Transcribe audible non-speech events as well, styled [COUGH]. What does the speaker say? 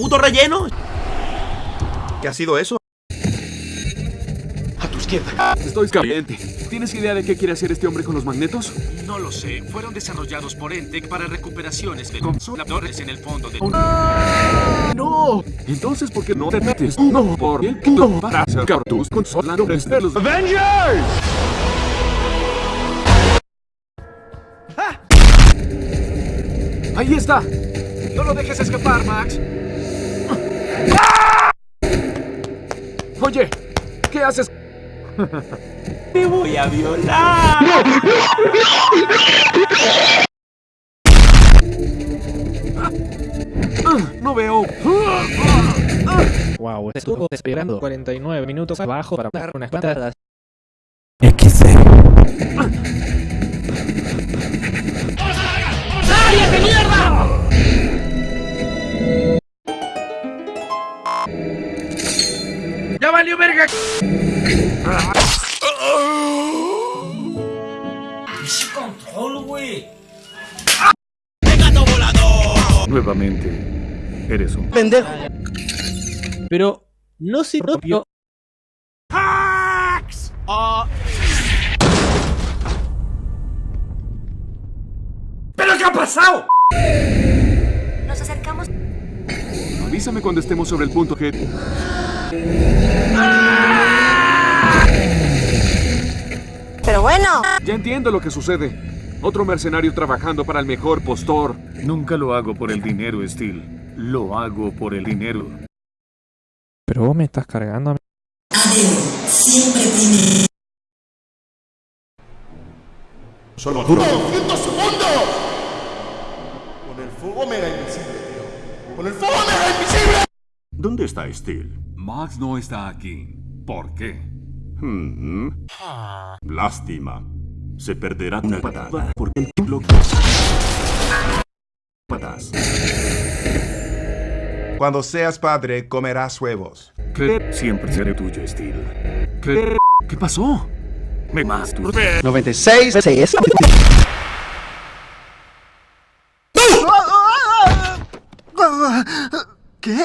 puto relleno. ¿Qué ha sido eso? A tu izquierda. Estoy caliente. ¿Tienes idea de qué quiere hacer este hombre con los magnetos? No lo sé. Fueron desarrollados por Entec para recuperaciones de consoladores en el fondo de... ¡No! Entonces, ¿por qué no te metes? No, por el culo para sacar tus consoladores de los Avengers. ¡Ahí está! ¡No lo dejes escapar, Max! Oye, ¿qué haces? [LAUGHS] Te voy a violar. No veo. Wow, estuvo esperando 49 minutos abajo para dar unas patadas. ¡Ya valió verga! Nuevamente, eres un Pendejo. Pero no se rompió. ¿Pero qué ha pasado? Nos acercamos. Avísame cuando estemos sobre el punto G. Pero bueno. Ya entiendo lo que sucede. Otro mercenario trabajando para el mejor postor. Nunca lo hago por el dinero, Steel. Lo hago por el dinero. Pero vos me estás cargando a mí. Solo duro. ¡200 segundos! Con el fuego mega invisible, tío. Con el fuego mega invisible. ¿Dónde está Steel? Max no está aquí. ¿Por qué? Hmm. Lástima. Se perderá una patada porque el lo patas. Cuando seas padre, comerás huevos. ¿Qué? Siempre seré tuyo, Steel. ¿Qué? ¿Qué pasó? Me masturbo. 96 6 ¿Qué?